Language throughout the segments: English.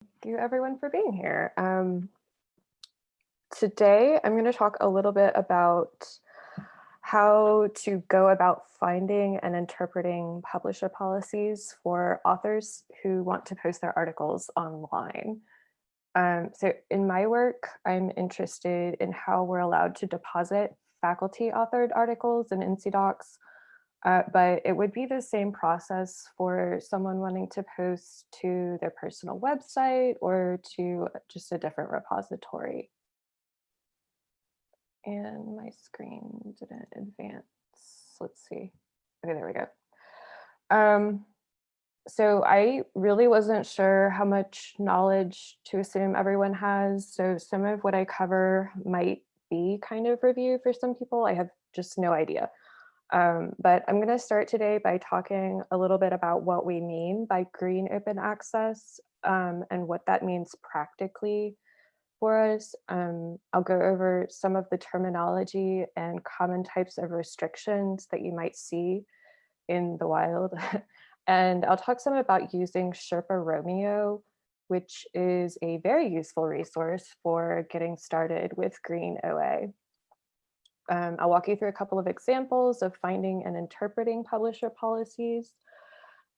Thank you everyone for being here. Um, today, I'm going to talk a little bit about how to go about finding and interpreting publisher policies for authors who want to post their articles online. Um, so in my work, I'm interested in how we're allowed to deposit faculty authored articles in NC DOCKS uh, but it would be the same process for someone wanting to post to their personal website or to just a different repository. And my screen didn't advance. Let's see. Okay, there we go. Um, so I really wasn't sure how much knowledge to assume everyone has. So some of what I cover might be kind of review for some people. I have just no idea. Um, but I'm going to start today by talking a little bit about what we mean by green open access um, and what that means practically for us. Um, I'll go over some of the terminology and common types of restrictions that you might see in the wild. and I'll talk some about using Sherpa Romeo, which is a very useful resource for getting started with green OA. Um, I'll walk you through a couple of examples of finding and interpreting publisher policies.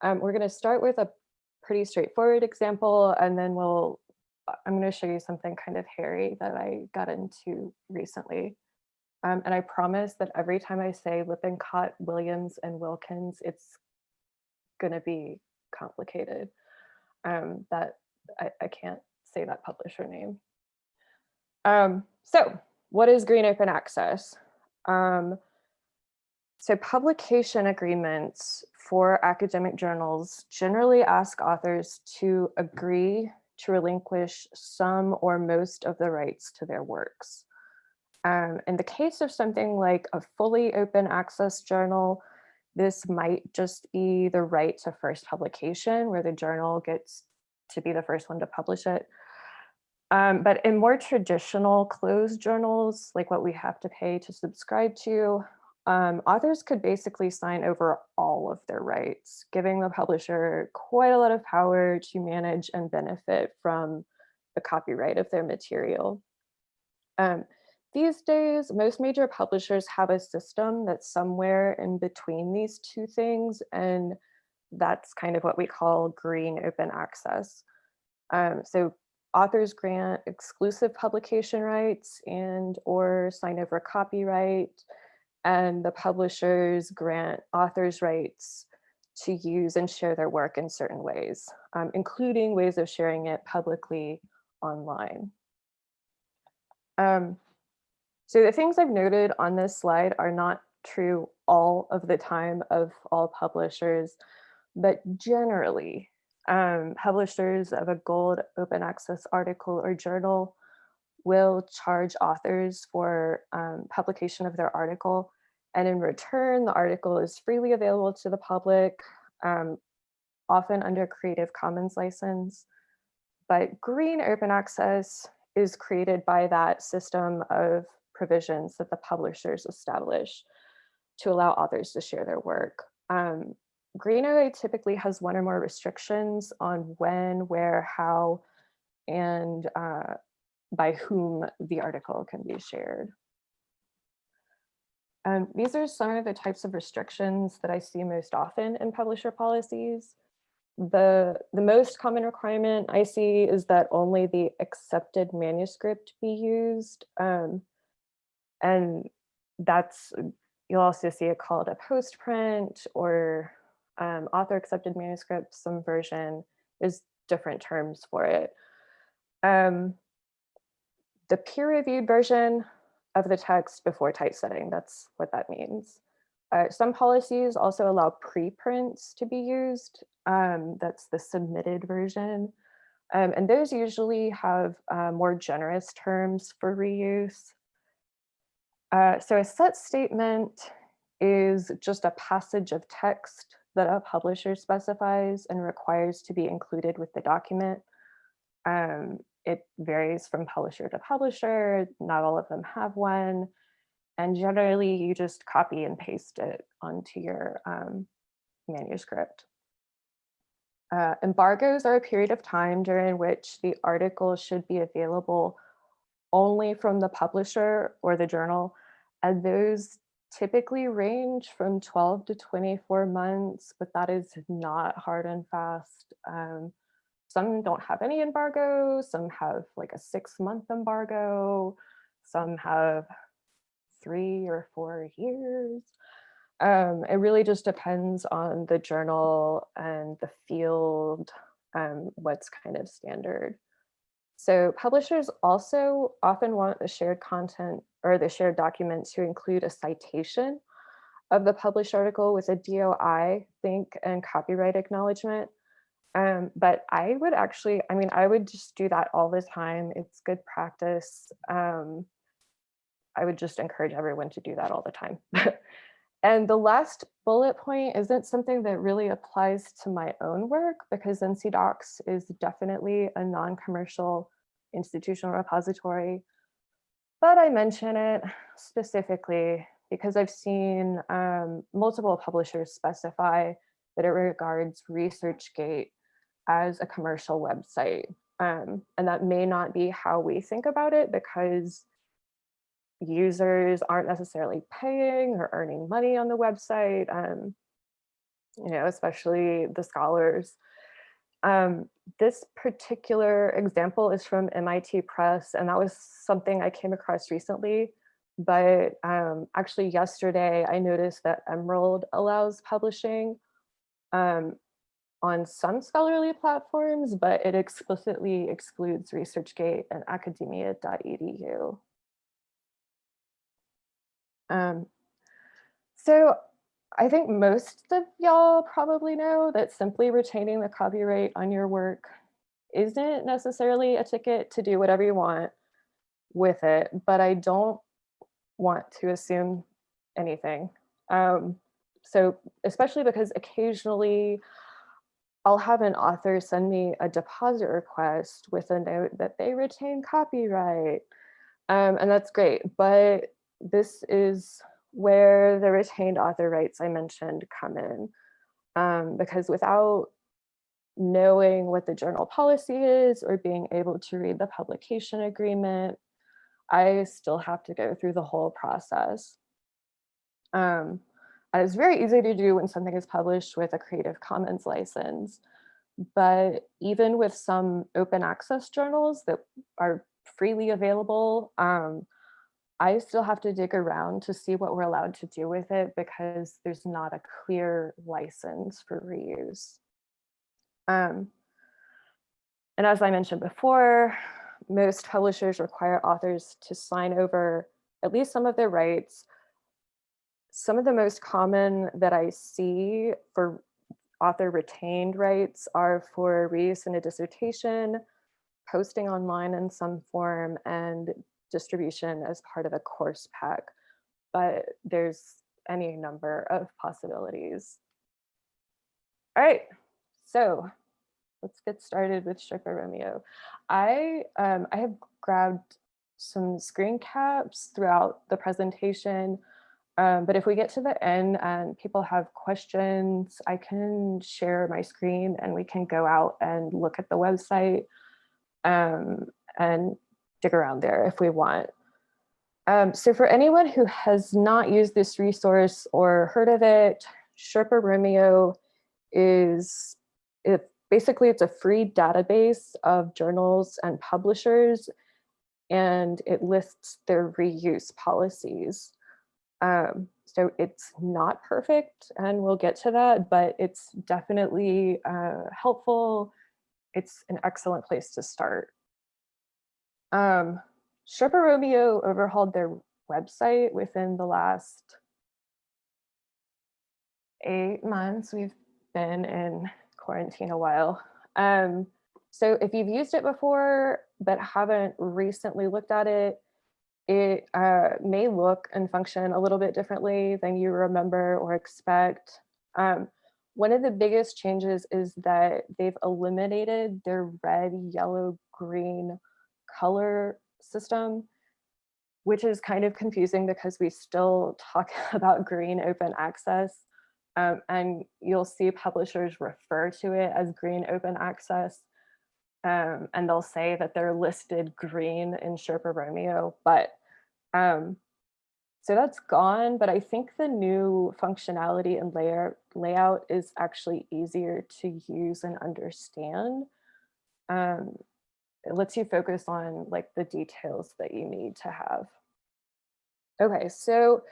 Um, we're going to start with a pretty straightforward example, and then we'll, uh, I'm going to show you something kind of hairy that I got into recently. Um, and I promise that every time I say Lippincott, Williams, and Wilkins, it's going to be complicated. Um, that I, I, can't say that publisher name. Um, so what is green open access? Um, so publication agreements for academic journals generally ask authors to agree to relinquish some or most of the rights to their works. Um, in the case of something like a fully open access journal, this might just be the right to first publication where the journal gets to be the first one to publish it. Um, but in more traditional closed journals, like what we have to pay to subscribe to, um, authors could basically sign over all of their rights, giving the publisher quite a lot of power to manage and benefit from the copyright of their material. Um, these days, most major publishers have a system that's somewhere in between these two things, and that's kind of what we call green open access. Um, so authors grant exclusive publication rights and or sign over copyright and the publishers grant authors rights to use and share their work in certain ways, um, including ways of sharing it publicly online. Um, so the things I've noted on this slide are not true all of the time of all publishers, but generally um, publishers of a gold open access article or journal will charge authors for um, publication of their article. And in return, the article is freely available to the public, um, often under a Creative Commons license. But green open access is created by that system of provisions that the publishers establish to allow authors to share their work. Um, Green OA typically has one or more restrictions on when, where, how, and uh, by whom the article can be shared. Um, these are some of the types of restrictions that I see most often in publisher policies. The, the most common requirement I see is that only the accepted manuscript be used. Um, and that's, you'll also see it called a postprint or um, author accepted manuscript, some version, there's different terms for it. Um, the peer reviewed version of the text before typesetting, that's what that means. Uh, some policies also allow preprints to be used. Um, that's the submitted version. Um, and those usually have uh, more generous terms for reuse. Uh, so a set statement is just a passage of text that a publisher specifies and requires to be included with the document. Um, it varies from publisher to publisher, not all of them have one. And generally you just copy and paste it onto your um, manuscript. Uh, embargoes are a period of time during which the article should be available only from the publisher or the journal, and those typically range from 12 to 24 months, but that is not hard and fast. Um, some don't have any embargo, some have like a six month embargo, some have three or four years. Um, it really just depends on the journal and the field, um, what's kind of standard. So publishers also often want the shared content or the shared document to include a citation of the published article with a DOI, think, and copyright acknowledgement. Um, but I would actually, I mean, I would just do that all the time. It's good practice. Um, I would just encourage everyone to do that all the time. and the last bullet point isn't something that really applies to my own work because NC DOCKS is definitely a non-commercial institutional repository. But I mention it specifically because I've seen um, multiple publishers specify that it regards ResearchGate as a commercial website. Um, and that may not be how we think about it because users aren't necessarily paying or earning money on the website, um, you know, especially the scholars. Um, this particular example is from MIT Press, and that was something I came across recently. But um, actually yesterday, I noticed that Emerald allows publishing um, on some scholarly platforms, but it explicitly excludes ResearchGate and academia.edu. Um, so I think most of y'all probably know that simply retaining the copyright on your work isn't necessarily a ticket to do whatever you want with it, but I don't want to assume anything. Um, so especially because occasionally I'll have an author send me a deposit request with a note that they retain copyright. Um, and that's great, but this is where the retained author rights I mentioned come in. Um, because without knowing what the journal policy is or being able to read the publication agreement, I still have to go through the whole process. Um, and it's very easy to do when something is published with a Creative Commons license. But even with some open access journals that are freely available, um, I still have to dig around to see what we're allowed to do with it because there's not a clear license for reuse. Um, and as I mentioned before, most publishers require authors to sign over at least some of their rights. Some of the most common that I see for author retained rights are for reuse in a dissertation, posting online in some form, and distribution as part of a course pack, but there's any number of possibilities. All right, so let's get started with Sherpa Romeo. I, um, I have grabbed some screen caps throughout the presentation, um, but if we get to the end and people have questions, I can share my screen and we can go out and look at the website um, and dig around there if we want. Um, so for anyone who has not used this resource or heard of it, Sherpa Romeo is it, basically it's a free database of journals and publishers and it lists their reuse policies. Um, so it's not perfect and we'll get to that, but it's definitely uh, helpful. It's an excellent place to start. Um, Sherpa Romeo overhauled their website within the last eight months. We've been in quarantine a while. Um, so if you've used it before, but haven't recently looked at it, it uh, may look and function a little bit differently than you remember or expect. Um, one of the biggest changes is that they've eliminated their red, yellow, green color system, which is kind of confusing because we still talk about green open access. Um, and you'll see publishers refer to it as green open access. Um, and they'll say that they're listed green in Sherpa Romeo, but um, so that's gone, but I think the new functionality and layer layout is actually easier to use and understand. Um, it lets you focus on like the details that you need to have. Okay, so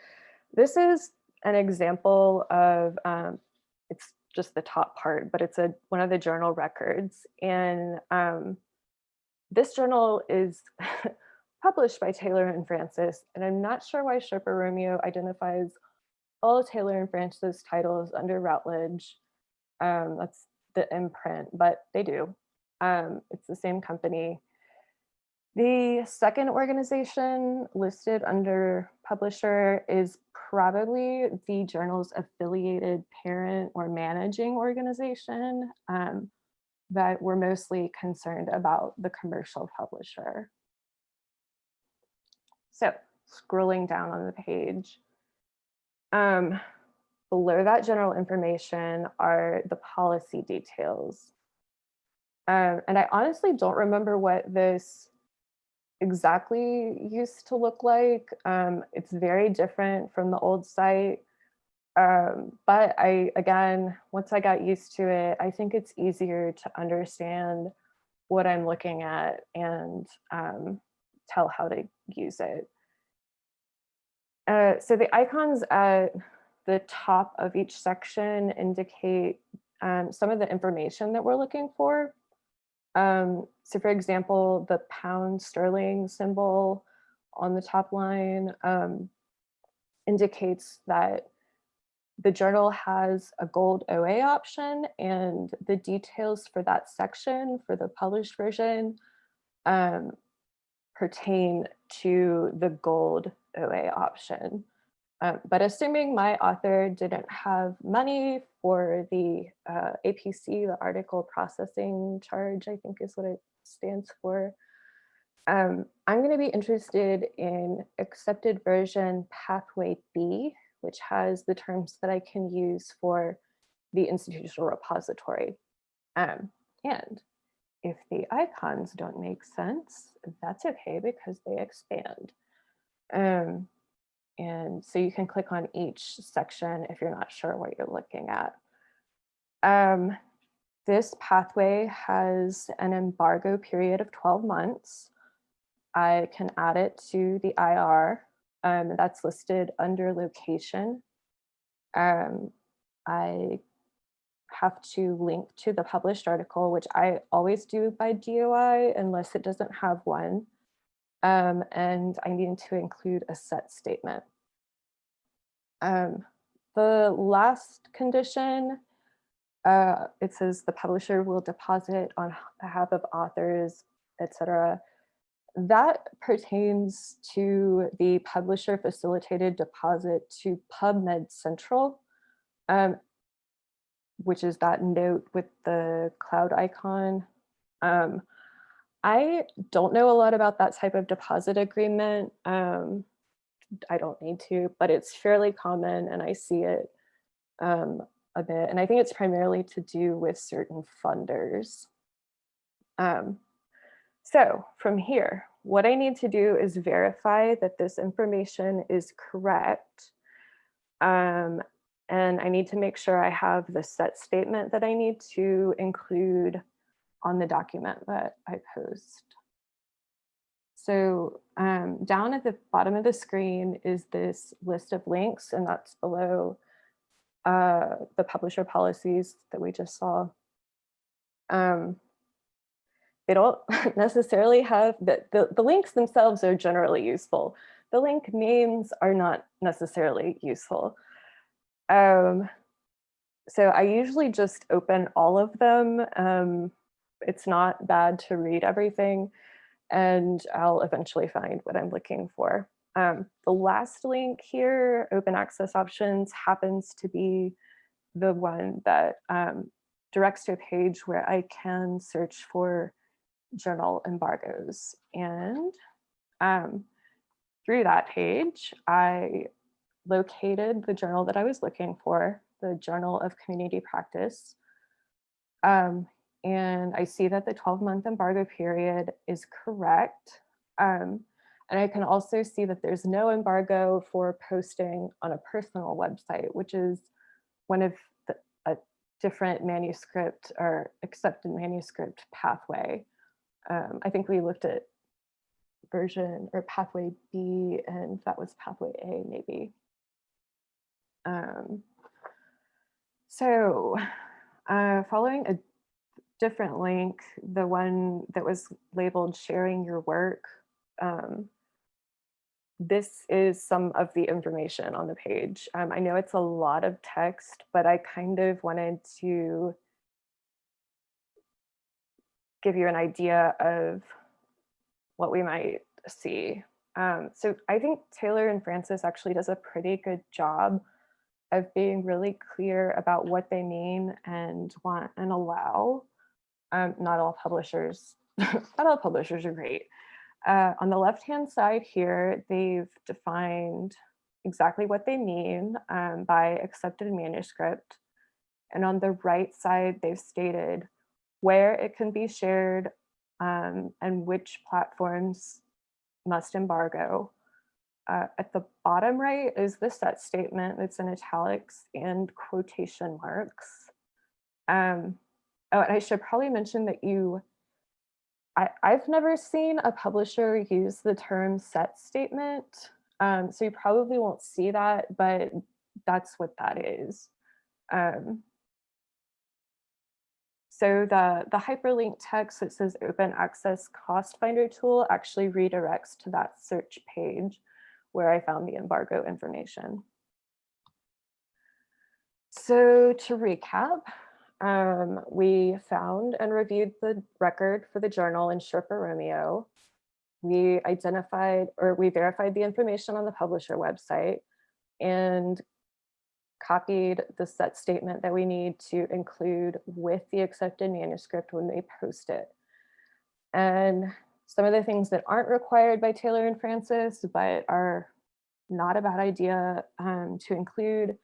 this is an example of, um, it's just the top part, but it's a one of the journal records. And um, this journal is published by Taylor and Francis, and I'm not sure why Sherpa Romeo identifies all Taylor and Francis titles under Routledge. Um, that's the imprint, but they do. Um, it's the same company. The second organization listed under publisher is probably the journal's affiliated parent or managing organization um, that we're mostly concerned about the commercial publisher. So scrolling down on the page, um, below that general information are the policy details. Um, and I honestly don't remember what this exactly used to look like. Um, it's very different from the old site. Um, but I, again, once I got used to it, I think it's easier to understand what I'm looking at and um, tell how to use it. Uh, so the icons at the top of each section indicate um, some of the information that we're looking for. Um, so for example, the pound sterling symbol on the top line um, indicates that the journal has a gold OA option and the details for that section for the published version um, pertain to the gold OA option. Um, but assuming my author didn't have money for the uh, APC, the article processing charge, I think is what it stands for, um, I'm going to be interested in accepted version pathway B, which has the terms that I can use for the institutional repository. Um, and if the icons don't make sense, that's okay because they expand. Um, and so you can click on each section if you're not sure what you're looking at. Um, this pathway has an embargo period of 12 months. I can add it to the IR um, that's listed under location. Um, I have to link to the published article, which I always do by DOI unless it doesn't have one. Um, and I need to include a set statement. Um, the last condition, uh, it says the publisher will deposit on behalf of authors, etc. That pertains to the publisher facilitated deposit to PubMed Central, um, which is that note with the cloud icon. Um, I don't know a lot about that type of deposit agreement. Um, I don't need to, but it's fairly common and I see it um, a bit. And I think it's primarily to do with certain funders. Um, so from here, what I need to do is verify that this information is correct. Um, and I need to make sure I have the set statement that I need to include on the document that I post. So um, down at the bottom of the screen is this list of links and that's below uh, the publisher policies that we just saw. Um, they don't necessarily have, the, the, the links themselves are generally useful. The link names are not necessarily useful. Um, so I usually just open all of them. Um, it's not bad to read everything and I'll eventually find what I'm looking for. Um, the last link here, open access options, happens to be the one that um, directs to a page where I can search for journal embargoes. And um, through that page, I located the journal that I was looking for. the Journal of Community Practice. Um, and I see that the 12 month embargo period is correct. Um, and I can also see that there's no embargo for posting on a personal website, which is one of the, a different manuscript or accepted manuscript pathway. Um, I think we looked at version or pathway B and that was pathway A maybe. Um, so uh, following a different link, the one that was labeled sharing your work, um, this is some of the information on the page. Um, I know it's a lot of text, but I kind of wanted to give you an idea of what we might see. Um, so I think Taylor and Francis actually does a pretty good job of being really clear about what they mean and want and allow. Um, not all publishers, not all publishers are great. Uh, on the left-hand side here, they've defined exactly what they mean um, by accepted manuscript. And on the right side, they've stated where it can be shared um, and which platforms must embargo. Uh, at the bottom right is the set statement that's in italics and quotation marks. Um, oh, and I should probably mention that you, I, I've never seen a publisher use the term set statement. Um, so you probably won't see that, but that's what that is. Um, so the, the hyperlink text that says open access cost finder tool actually redirects to that search page where I found the embargo information. So to recap, um, we found and reviewed the record for the journal in Sherpa Romeo. We identified or we verified the information on the publisher website and copied the set statement that we need to include with the accepted manuscript when they post it. And some of the things that aren't required by Taylor and Francis, but are not a bad idea um, to include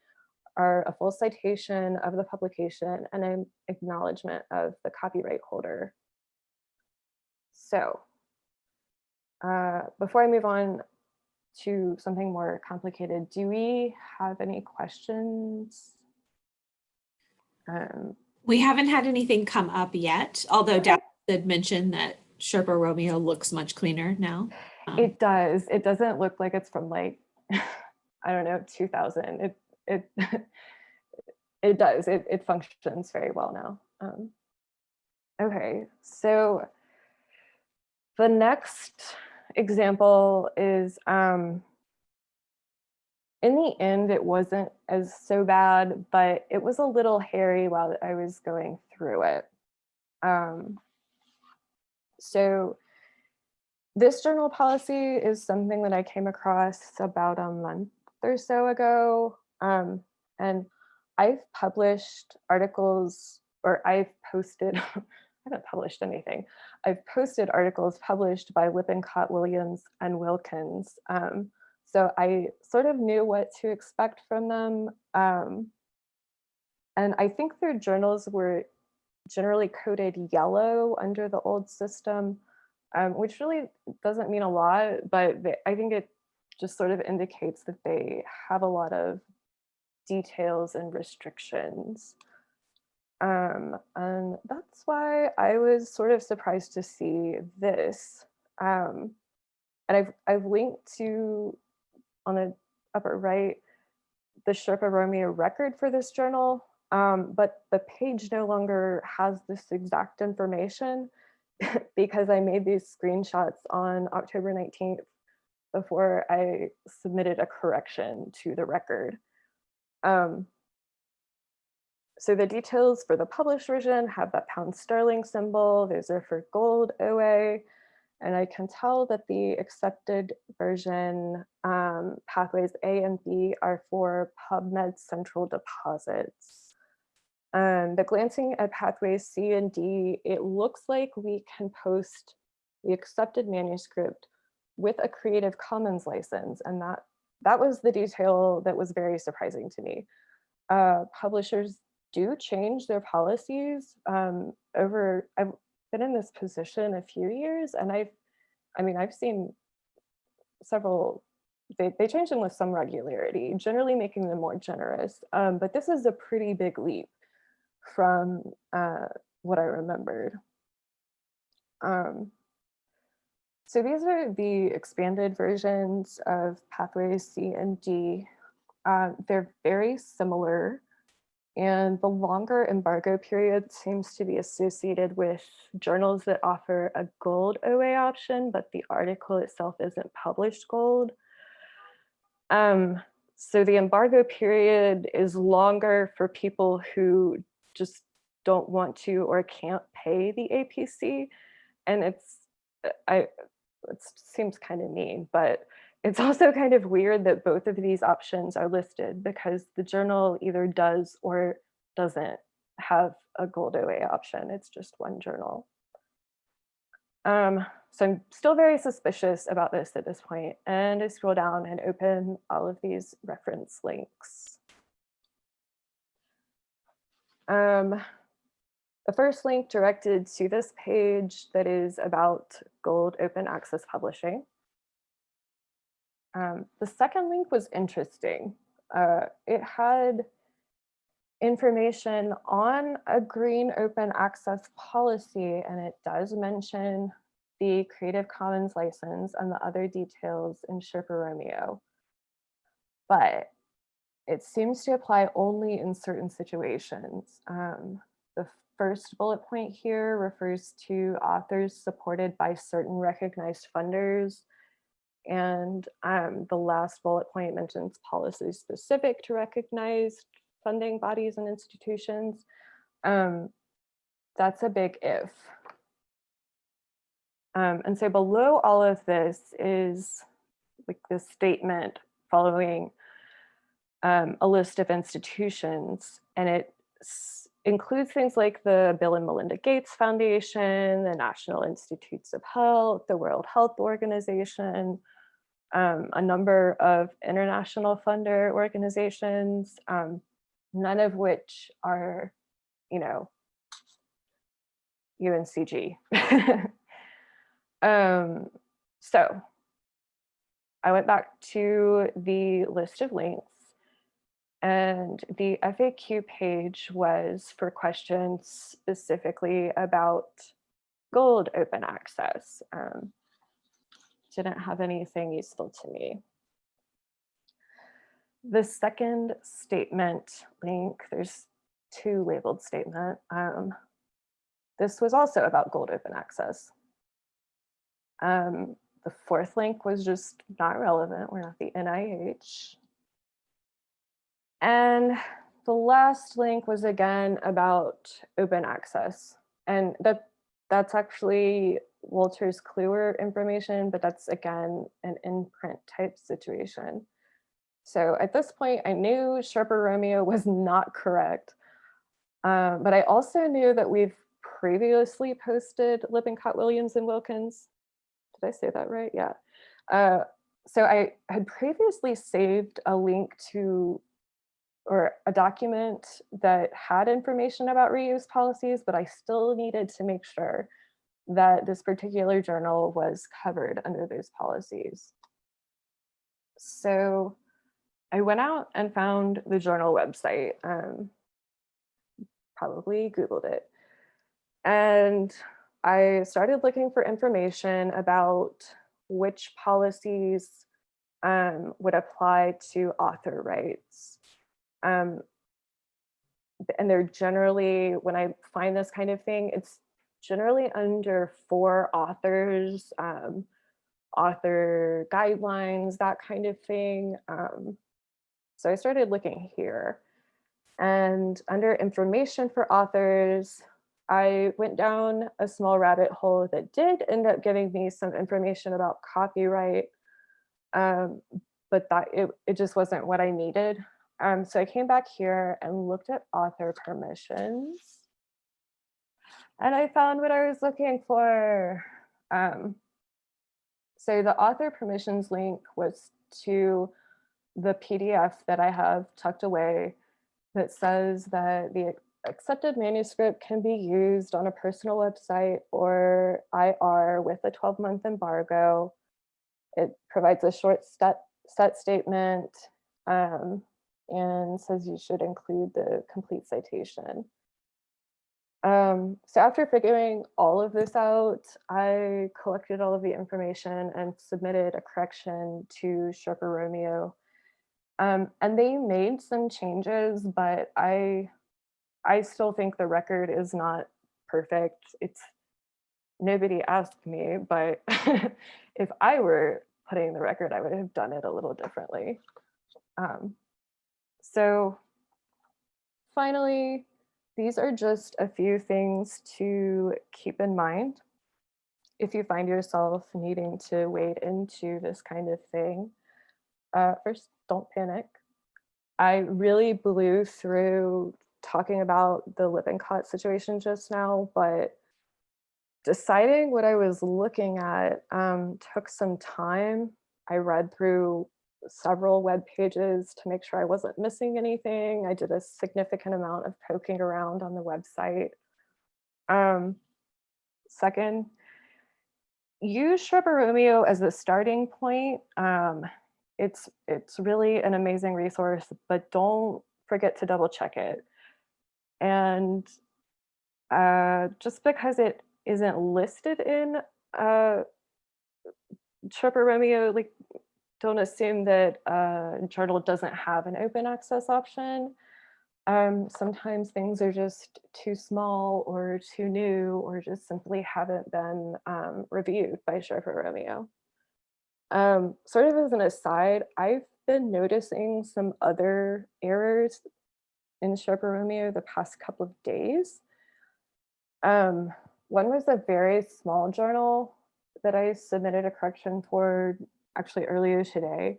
are a full citation of the publication and an acknowledgement of the copyright holder. So uh, before I move on, to something more complicated, do we have any questions? Um, we haven't had anything come up yet, although. Dad did mention that Sherpa Romeo looks much cleaner now. Um, it does. It doesn't look like it's from like, I don't know, 2000. It it it does. It it functions very well now. Um, okay, so the next example is um, in the end, it wasn't as so bad, but it was a little hairy while I was going through it. Um, so this journal policy is something that I came across about a month or so ago. Um, and I've published articles or I've posted I haven't published anything. I've posted articles published by Lippincott Williams and Wilkins. Um, so I sort of knew what to expect from them. Um, and I think their journals were generally coded yellow under the old system, um, which really doesn't mean a lot, but they, I think it just sort of indicates that they have a lot of details and restrictions. Um, and that's why I was sort of surprised to see this. Um, and I've, I've linked to, on the upper right, the Sherpa Romeo record for this journal, um, but the page no longer has this exact information because I made these screenshots on October 19th before I submitted a correction to the record. Um, so the details for the published version have that pound sterling symbol. Those are for gold OA. And I can tell that the accepted version um, pathways A and B are for PubMed central deposits. Um, glancing at pathways C and D, it looks like we can post the accepted manuscript with a Creative Commons license. And that, that was the detail that was very surprising to me. uh, publishers do change their policies um, over, I've been in this position a few years and I've, I mean, I've seen several, they, they change them with some regularity, generally making them more generous. Um, but this is a pretty big leap from uh, what I remembered. Um, so these are the expanded versions of pathways C and D. Uh, they're very similar and the longer embargo period seems to be associated with journals that offer a gold OA option, but the article itself isn't published gold. Um, so the embargo period is longer for people who just don't want to or can't pay the APC. And it's, I, it seems kind of mean, but it's also kind of weird that both of these options are listed because the journal either does or doesn't have a gold OA option. It's just one journal. Um, so I'm still very suspicious about this at this point, and I scroll down and open all of these reference links. Um, the first link directed to this page that is about gold open access publishing. Um, the second link was interesting. Uh, it had information on a green open access policy, and it does mention the Creative Commons license and the other details in Sherpa Romeo. But it seems to apply only in certain situations. Um, the first bullet point here refers to authors supported by certain recognized funders and um, the last bullet point mentions policies specific to recognized funding bodies and institutions. Um, that's a big if. Um, and so below all of this is like this statement following um, a list of institutions, and it includes things like the Bill and Melinda Gates Foundation, the National Institutes of Health, the World Health Organization, um, a number of international funder organizations, um, none of which are, you know, UNCG. um, so I went back to the list of links and the FAQ page was for questions specifically about gold open access. Um, didn't have anything useful to me. The second statement link, there's two labeled statement. Um, this was also about gold open access. Um, the fourth link was just not relevant. We're not the NIH. And the last link was again about open access. And that that's actually Wolters Kluwer information, but that's again an imprint type situation. So at this point, I knew Sherpa Romeo was not correct, um, but I also knew that we've previously posted Lippincott, Williams, and Wilkins. Did I say that right? Yeah. Uh, so I had previously saved a link to or a document that had information about reuse policies, but I still needed to make sure that this particular journal was covered under those policies. So I went out and found the journal website, um, probably Googled it. And I started looking for information about which policies um, would apply to author rights. Um, and they're generally, when I find this kind of thing, it's generally under for authors, um, author guidelines, that kind of thing. Um, so I started looking here and under information for authors, I went down a small rabbit hole that did end up giving me some information about copyright, um, but that it, it just wasn't what I needed. Um, so I came back here and looked at author permissions and I found what I was looking for. Um, so the author permissions link was to the PDF that I have tucked away that says that the accepted manuscript can be used on a personal website or IR with a 12-month embargo. It provides a short set, set statement um, and says you should include the complete citation. Um, so after figuring all of this out, I collected all of the information and submitted a correction to Sherpa Romeo. Um, and they made some changes, but I, I still think the record is not perfect. It's nobody asked me, but if I were putting the record, I would have done it a little differently. Um, so finally, these are just a few things to keep in mind if you find yourself needing to wade into this kind of thing. Uh, first, don't panic. I really blew through talking about the Lippincott situation just now, but deciding what I was looking at um, took some time. I read through several web pages to make sure I wasn't missing anything. I did a significant amount of poking around on the website. Um, second, use Romeo as a starting point. Um, it's, it's really an amazing resource, but don't forget to double check it. And uh, just because it isn't listed in uh, Romeo, like don't assume that uh, journal doesn't have an open access option. Um, sometimes things are just too small or too new or just simply haven't been um, reviewed by Sherpa Romeo. Um, sort of as an aside, I've been noticing some other errors in Sherpa Romeo the past couple of days. Um, one was a very small journal that I submitted a correction for actually earlier today.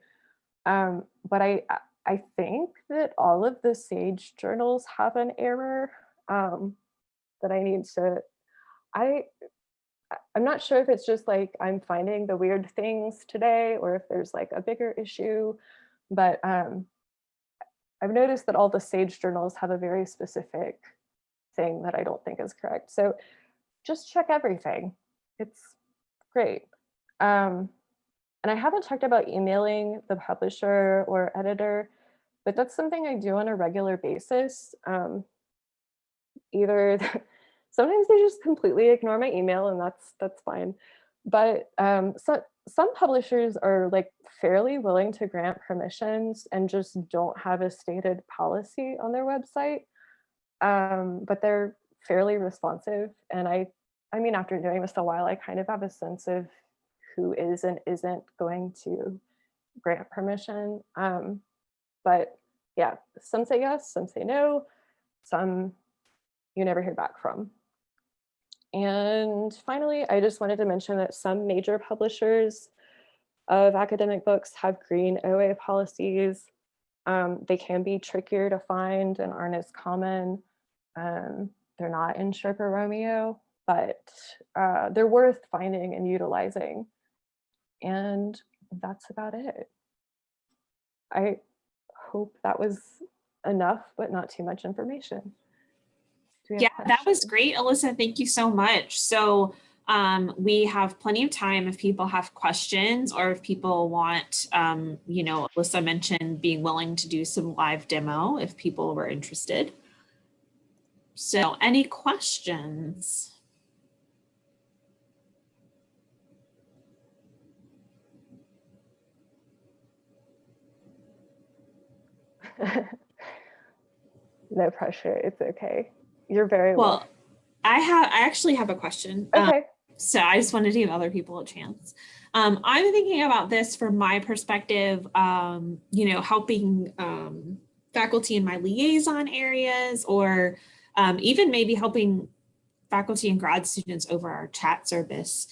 Um, but I, I think that all of the SAGE journals have an error um, that I need to, I, I'm not sure if it's just like I'm finding the weird things today or if there's like a bigger issue, but um, I've noticed that all the SAGE journals have a very specific thing that I don't think is correct. So just check everything. It's great. Um, and I haven't talked about emailing the publisher or editor, but that's something I do on a regular basis. Um, either sometimes they just completely ignore my email and that's that's fine. But um, so, some publishers are like fairly willing to grant permissions and just don't have a stated policy on their website. Um, but they're fairly responsive. And I, I mean, after doing this a while, I kind of have a sense of who is and isn't going to grant permission. Um, but yeah, some say yes, some say no, some you never hear back from. And finally, I just wanted to mention that some major publishers of academic books have green OA policies. Um, they can be trickier to find and aren't as common. Um, they're not in Sherpa Romeo, but uh, they're worth finding and utilizing. And that's about it. I hope that was enough, but not too much information. Yeah, that was great, Alyssa. Thank you so much. So um, we have plenty of time if people have questions or if people want, um, you know, Alyssa mentioned being willing to do some live demo if people were interested. So any questions? no pressure. It's okay. You're very well. well. I have. I actually have a question. Um, okay. Um, so I just wanted to give other people a chance. Um, I'm thinking about this from my perspective. Um, you know, helping um, faculty in my liaison areas, or um, even maybe helping faculty and grad students over our chat service.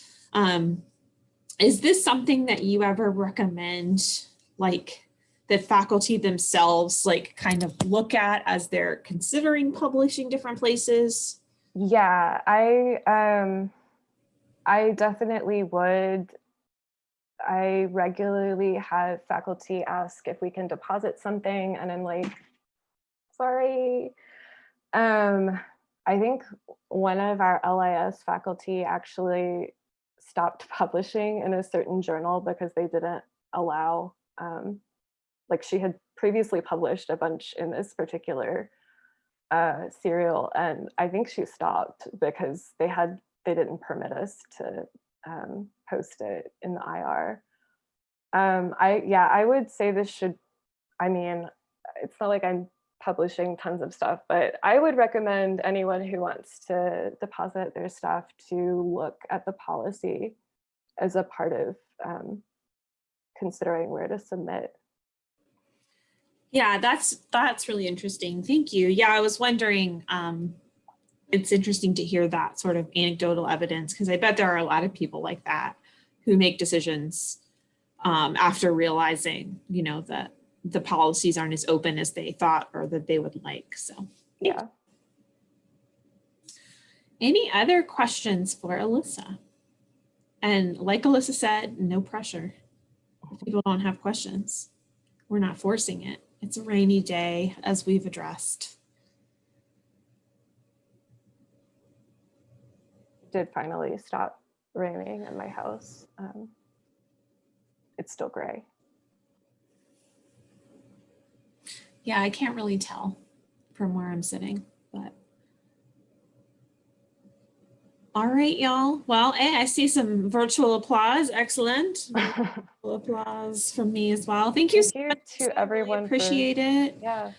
is this something that you ever recommend? Like that faculty themselves like kind of look at as they're considering publishing different places? Yeah, I um I definitely would. I regularly have faculty ask if we can deposit something and I'm like, sorry. Um, I think one of our LIS faculty actually stopped publishing in a certain journal because they didn't allow, um, like she had previously published a bunch in this particular uh, serial, and I think she stopped because they had they didn't permit us to um, post it in the IR. Um, I yeah, I would say this should. I mean, it's not like I'm publishing tons of stuff, but I would recommend anyone who wants to deposit their stuff to look at the policy as a part of um, considering where to submit. Yeah, that's that's really interesting. Thank you. Yeah, I was wondering, um, it's interesting to hear that sort of anecdotal evidence because I bet there are a lot of people like that who make decisions um, after realizing, you know, that the policies aren't as open as they thought or that they would like. So Yeah. any other questions for Alyssa? And like Alyssa said, no pressure. If people don't have questions, we're not forcing it. It's a rainy day as we've addressed. did finally stop raining at my house. Um, it's still gray. Yeah, I can't really tell from where I'm sitting, but. All right, y'all. Well, hey, I see some virtual applause. Excellent. Virtual applause from me as well. Thank you. Thank so you much. to I really everyone for- Appreciate it. yeah.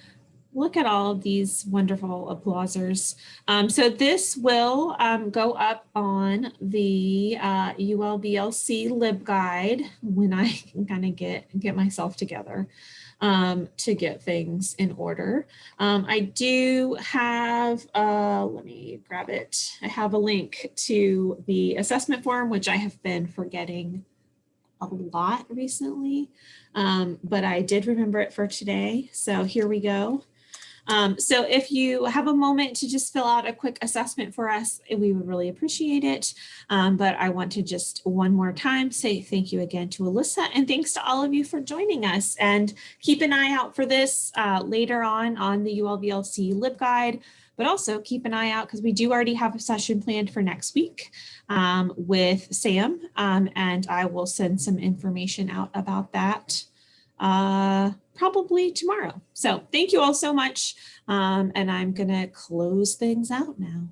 Look at all of these wonderful applausers. Um, so this will um, go up on the uh, ULBLC LibGuide when I can kind of get get myself together um, to get things in order. Um, I do have, uh, let me grab it. I have a link to the assessment form, which I have been forgetting a lot recently, um, but I did remember it for today. So here we go. Um, so if you have a moment to just fill out a quick assessment for us, we would really appreciate it. Um, but I want to just one more time say thank you again to Alyssa and thanks to all of you for joining us and keep an eye out for this uh, later on on the ULVLC LibGuide, but also keep an eye out because we do already have a session planned for next week um, with Sam um, and I will send some information out about that uh, probably tomorrow. So thank you all so much. Um, and I'm going to close things out now.